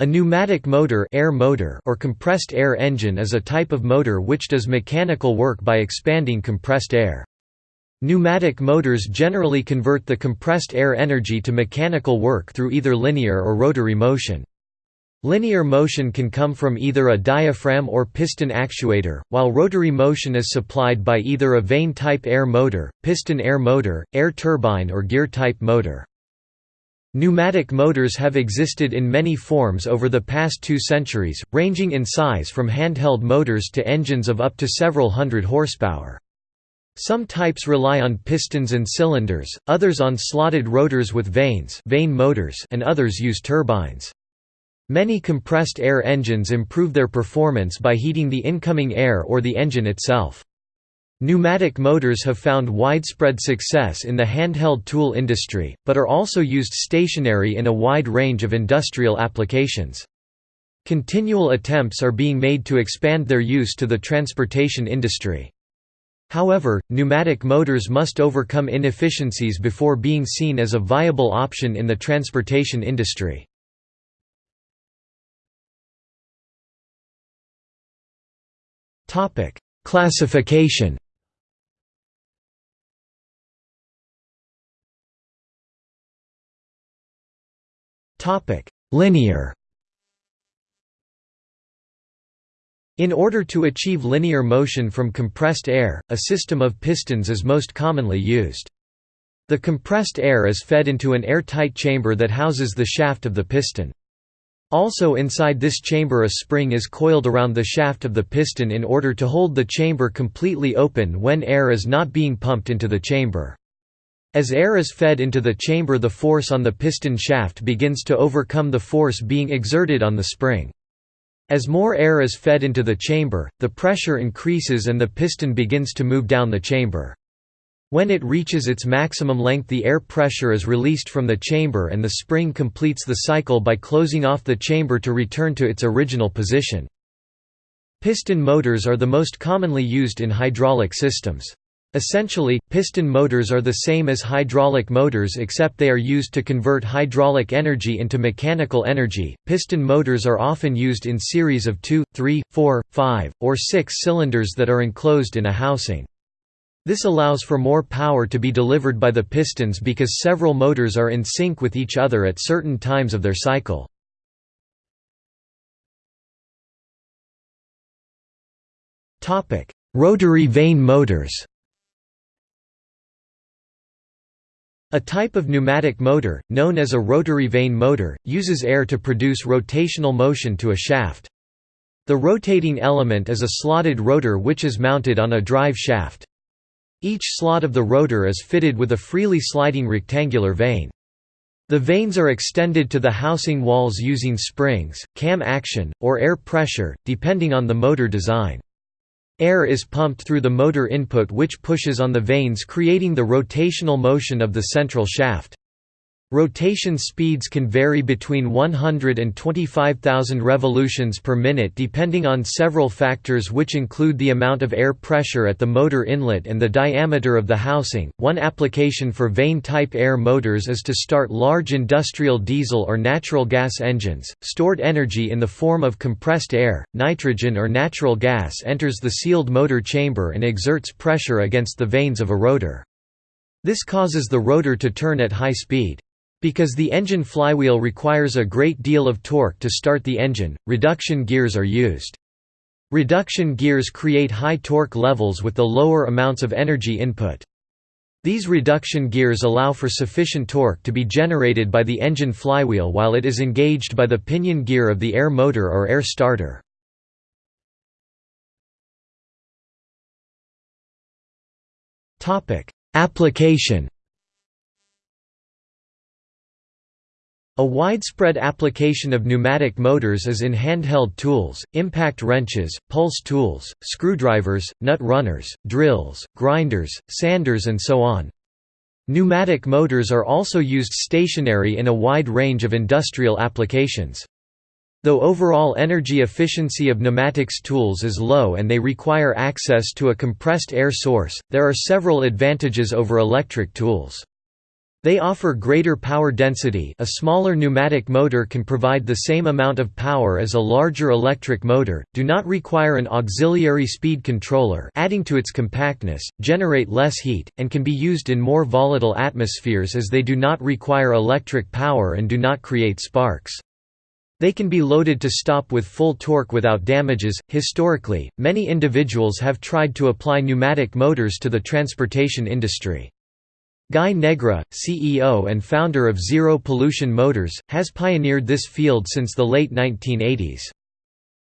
A pneumatic motor, air motor or compressed air engine is a type of motor which does mechanical work by expanding compressed air. Pneumatic motors generally convert the compressed air energy to mechanical work through either linear or rotary motion. Linear motion can come from either a diaphragm or piston actuator, while rotary motion is supplied by either a vane-type air motor, piston air motor, air turbine or gear-type motor. Pneumatic motors have existed in many forms over the past two centuries, ranging in size from handheld motors to engines of up to several hundred horsepower. Some types rely on pistons and cylinders, others on slotted rotors with vanes vane motors and others use turbines. Many compressed air engines improve their performance by heating the incoming air or the engine itself. Pneumatic motors have found widespread success in the handheld tool industry, but are also used stationary in a wide range of industrial applications. Continual attempts are being made to expand their use to the transportation industry. However, pneumatic motors must overcome inefficiencies before being seen as a viable option in the transportation industry. Classification Linear In order to achieve linear motion from compressed air, a system of pistons is most commonly used. The compressed air is fed into an air-tight chamber that houses the shaft of the piston. Also inside this chamber a spring is coiled around the shaft of the piston in order to hold the chamber completely open when air is not being pumped into the chamber. As air is fed into the chamber the force on the piston shaft begins to overcome the force being exerted on the spring. As more air is fed into the chamber, the pressure increases and the piston begins to move down the chamber. When it reaches its maximum length the air pressure is released from the chamber and the spring completes the cycle by closing off the chamber to return to its original position. Piston motors are the most commonly used in hydraulic systems. Essentially, piston motors are the same as hydraulic motors except they are used to convert hydraulic energy into mechanical energy. Piston motors are often used in series of 2, 3, 4, 5, or 6 cylinders that are enclosed in a housing. This allows for more power to be delivered by the pistons because several motors are in sync with each other at certain times of their cycle. Rotary vane motors A type of pneumatic motor, known as a rotary vane motor, uses air to produce rotational motion to a shaft. The rotating element is a slotted rotor which is mounted on a drive shaft. Each slot of the rotor is fitted with a freely sliding rectangular vane. The vanes are extended to the housing walls using springs, cam action, or air pressure, depending on the motor design. Air is pumped through the motor input which pushes on the vanes creating the rotational motion of the central shaft. Rotation speeds can vary between 100 and 25,000 revolutions per minute depending on several factors which include the amount of air pressure at the motor inlet and the diameter of the housing. One application for vane type air motors is to start large industrial diesel or natural gas engines. Stored energy in the form of compressed air, nitrogen or natural gas enters the sealed motor chamber and exerts pressure against the vanes of a rotor. This causes the rotor to turn at high speed. Because the engine flywheel requires a great deal of torque to start the engine, reduction gears are used. Reduction gears create high torque levels with the lower amounts of energy input. These reduction gears allow for sufficient torque to be generated by the engine flywheel while it is engaged by the pinion gear of the air motor or air starter. Application A widespread application of pneumatic motors is in handheld tools, impact wrenches, pulse tools, screwdrivers, nut runners, drills, grinders, sanders and so on. Pneumatic motors are also used stationary in a wide range of industrial applications. Though overall energy efficiency of pneumatics tools is low and they require access to a compressed air source, there are several advantages over electric tools. They offer greater power density a smaller pneumatic motor can provide the same amount of power as a larger electric motor, do not require an auxiliary speed controller adding to its compactness, generate less heat, and can be used in more volatile atmospheres as they do not require electric power and do not create sparks. They can be loaded to stop with full torque without damages. Historically, many individuals have tried to apply pneumatic motors to the transportation industry. Guy Nègre, CEO and founder of Zero Pollution Motors, has pioneered this field since the late 1980s.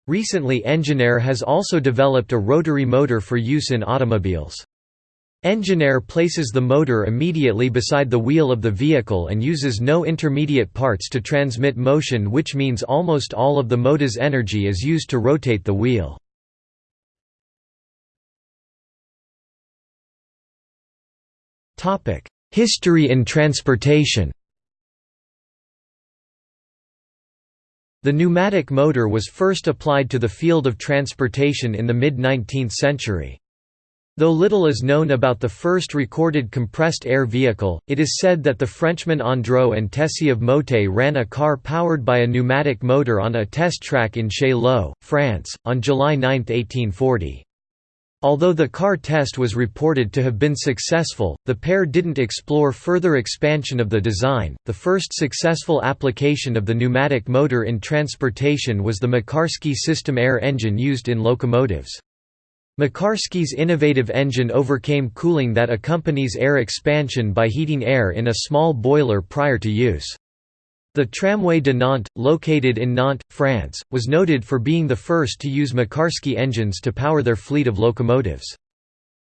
Recently Engineair has also developed a rotary motor for use in automobiles. Engineair places the motor immediately beside the wheel of the vehicle and uses no intermediate parts to transmit motion which means almost all of the motor's energy is used to rotate the wheel. Topic: History in transportation The pneumatic motor was first applied to the field of transportation in the mid-19th century. Though little is known about the first recorded compressed air vehicle, it is said that the Frenchmen Andraud and Tessie of Motay ran a car powered by a pneumatic motor on a test track in Chaillot, France, on July 9, 1840. Although the car test was reported to have been successful, the pair didn't explore further expansion of the design. The first successful application of the pneumatic motor in transportation was the Mekarski system air engine used in locomotives. Mekarski's innovative engine overcame cooling that accompanies air expansion by heating air in a small boiler prior to use. The Tramway de Nantes, located in Nantes, France, was noted for being the first to use Mekarski engines to power their fleet of locomotives.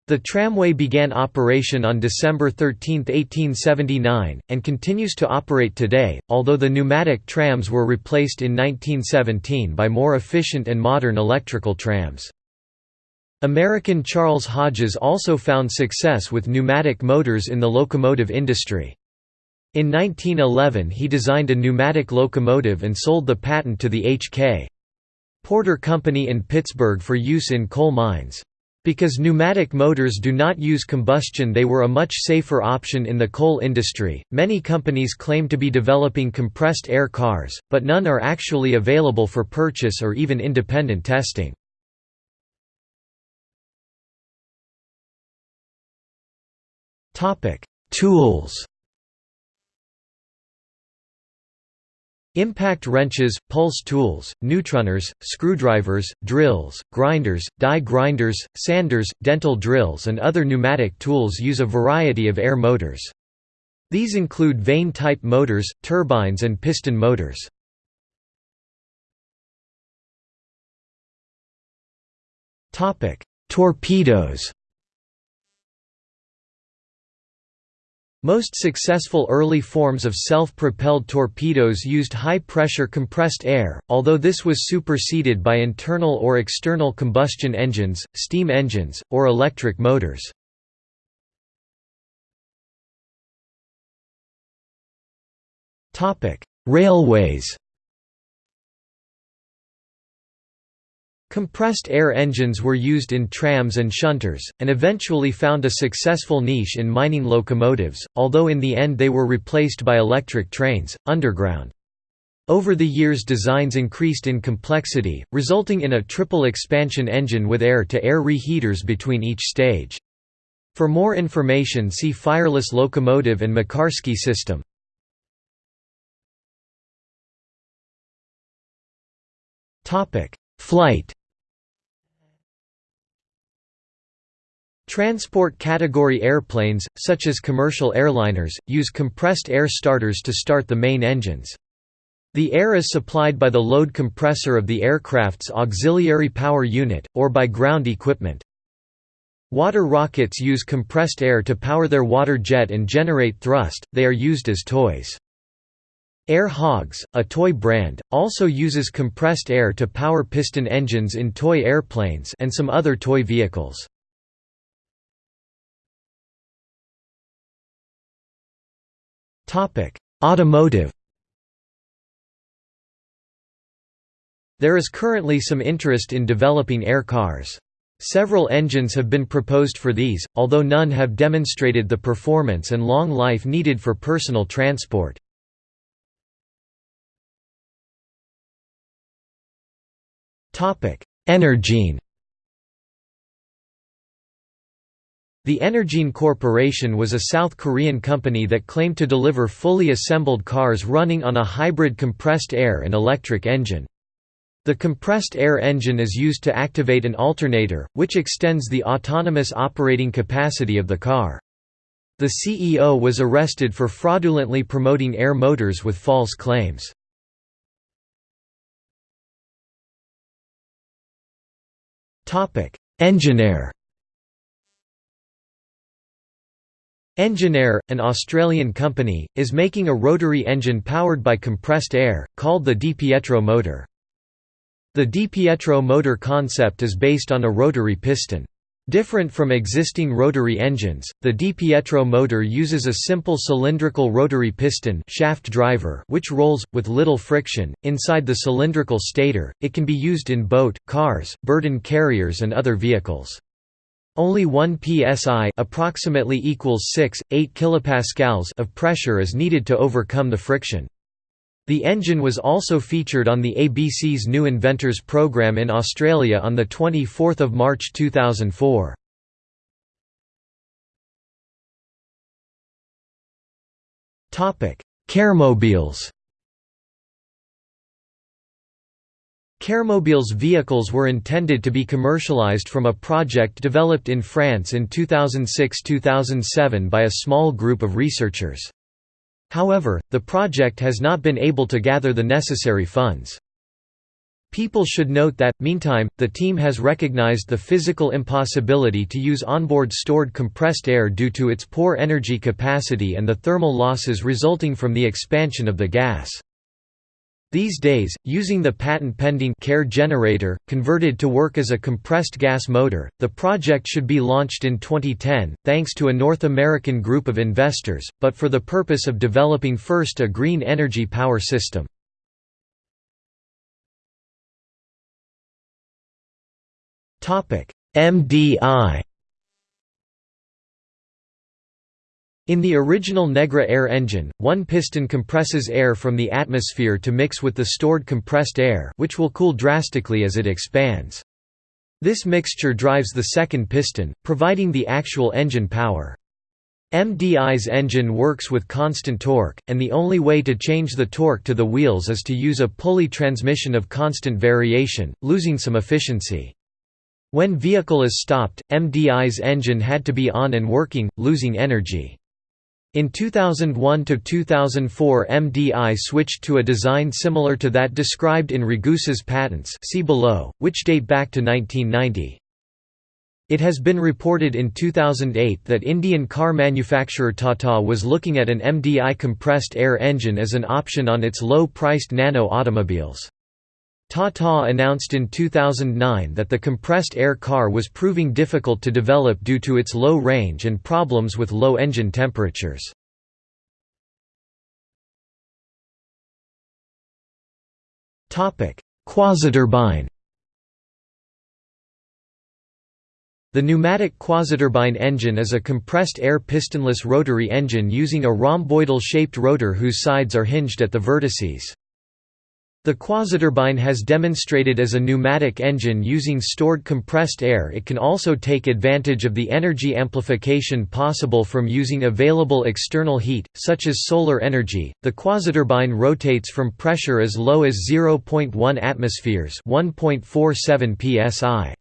The tramway began operation on December 13, 1879, and continues to operate today, although the pneumatic trams were replaced in 1917 by more efficient and modern electrical trams. American Charles Hodges also found success with pneumatic motors in the locomotive industry. In 1911 he designed a pneumatic locomotive and sold the patent to the H.K. Porter Company in Pittsburgh for use in coal mines. Because pneumatic motors do not use combustion they were a much safer option in the coal industry. Many companies claim to be developing compressed air cars, but none are actually available for purchase or even independent testing. Topic: Tools Impact wrenches, pulse tools, nut runners, screwdrivers, drills, grinders, die grinders, sanders, dental drills and other pneumatic tools use a variety of air motors. These include vane-type motors, turbines and piston motors. Torpedoes Most successful early forms of self-propelled torpedoes used high-pressure compressed air, although this was superseded by internal or external combustion engines, steam engines, or electric motors. Railways Compressed air engines were used in trams and shunters, and eventually found a successful niche in mining locomotives, although in the end they were replaced by electric trains, underground. Over the years designs increased in complexity, resulting in a triple expansion engine with air-to-air -air reheaters between each stage. For more information see Fireless locomotive and Mekarski system. Flight Transport category airplanes, such as commercial airliners, use compressed air starters to start the main engines. The air is supplied by the load compressor of the aircraft's auxiliary power unit, or by ground equipment. Water rockets use compressed air to power their water jet and generate thrust, they are used as toys. Air Hogs, a toy brand, also uses compressed air to power piston engines in toy airplanes and some other toy vehicles. Automotive There is currently some interest in developing air cars. Several engines have been proposed for these, although none have demonstrated the performance and long life needed for personal transport. Energine The Energine Corporation was a South Korean company that claimed to deliver fully assembled cars running on a hybrid compressed air and electric engine. The compressed air engine is used to activate an alternator, which extends the autonomous operating capacity of the car. The CEO was arrested for fraudulently promoting air motors with false claims. Engineair Engineair, an Australian company, is making a rotary engine powered by compressed air, called the DiPietro motor. The DiPietro motor concept is based on a rotary piston. Different from existing rotary engines, the DiPietro motor uses a simple cylindrical rotary piston shaft driver which rolls, with little friction, inside the cylindrical stator. It can be used in boat, cars, burden carriers and other vehicles. Only 1 psi approximately equals 6, 8 kilopascals of pressure is needed to overcome the friction. The engine was also featured on the ABC's New Inventors program in Australia on 24 March 2004. Caremobiles Caremobiles vehicles were intended to be commercialized from a project developed in France in 2006–2007 by a small group of researchers. However, the project has not been able to gather the necessary funds. People should note that, meantime, the team has recognized the physical impossibility to use onboard stored compressed air due to its poor energy capacity and the thermal losses resulting from the expansion of the gas. These days, using the patent-pending CARE generator, converted to work as a compressed gas motor, the project should be launched in 2010, thanks to a North American group of investors, but for the purpose of developing first a green energy power system. MDI In the original Nègre air engine, one piston compresses air from the atmosphere to mix with the stored compressed air which will cool drastically as it expands. This mixture drives the second piston, providing the actual engine power. MDI's engine works with constant torque, and the only way to change the torque to the wheels is to use a pulley transmission of constant variation, losing some efficiency. When vehicle is stopped, MDI's engine had to be on and working, losing energy. In 2001–2004 MDI switched to a design similar to that described in Ragusa's patents see below, which date back to 1990. It has been reported in 2008 that Indian car manufacturer Tata was looking at an MDI compressed air engine as an option on its low-priced nano automobiles. Tata announced in 2009 that the compressed air car was proving difficult to develop due to its low range and problems with low engine temperatures. Quasiturbine The pneumatic quasiturbine engine is a compressed air pistonless rotary engine using a rhomboidal-shaped rotor whose sides are hinged at the vertices. The quasiturbine has demonstrated as a pneumatic engine using stored compressed air it can also take advantage of the energy amplification possible from using available external heat, such as solar energy. The quasiturbine rotates from pressure as low as 0.1 atmospheres 1.47 psi.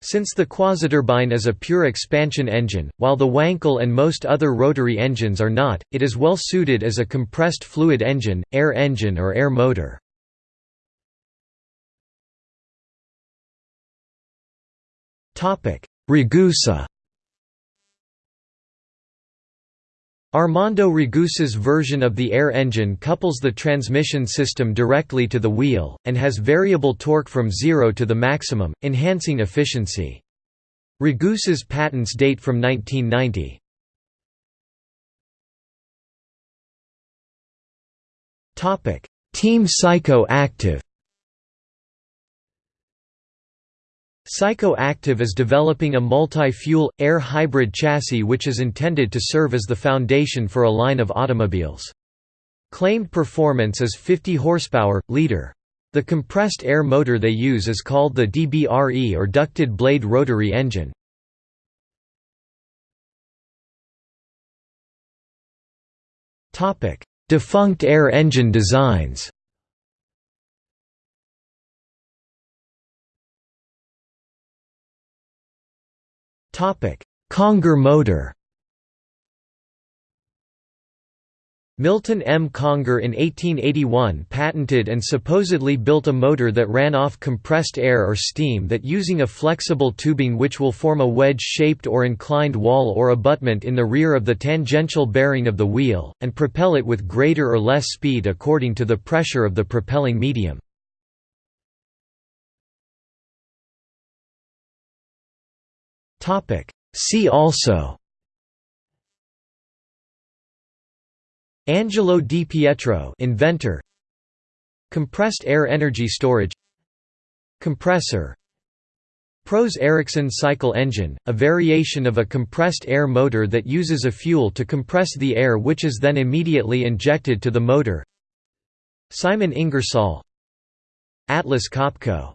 Since the quasiturbine is a pure expansion engine, while the Wankel and most other rotary engines are not, it is well suited as a compressed fluid engine, air engine or air motor. Ragusa Armando Ragusa's version of the air engine couples the transmission system directly to the wheel, and has variable torque from zero to the maximum, enhancing efficiency. Ragusa's patents date from 1990. Team Psycho Active Psycho-Active is developing a multi-fuel, air hybrid chassis which is intended to serve as the foundation for a line of automobiles. Claimed performance is 50 horsepower, liter. The compressed air motor they use is called the DBRE or ducted blade rotary engine. Defunct air engine designs Conger motor Milton M. Conger in 1881 patented and supposedly built a motor that ran off compressed air or steam that using a flexible tubing which will form a wedge-shaped or inclined wall or abutment in the rear of the tangential bearing of the wheel, and propel it with greater or less speed according to the pressure of the propelling medium. See also. Angelo Di Pietro inventor. Compressed air energy storage. Compressor. Prose-Ericson cycle engine, a variation of a compressed air motor that uses a fuel to compress the air which is then immediately injected to the motor. Simon Ingersoll. Atlas Copco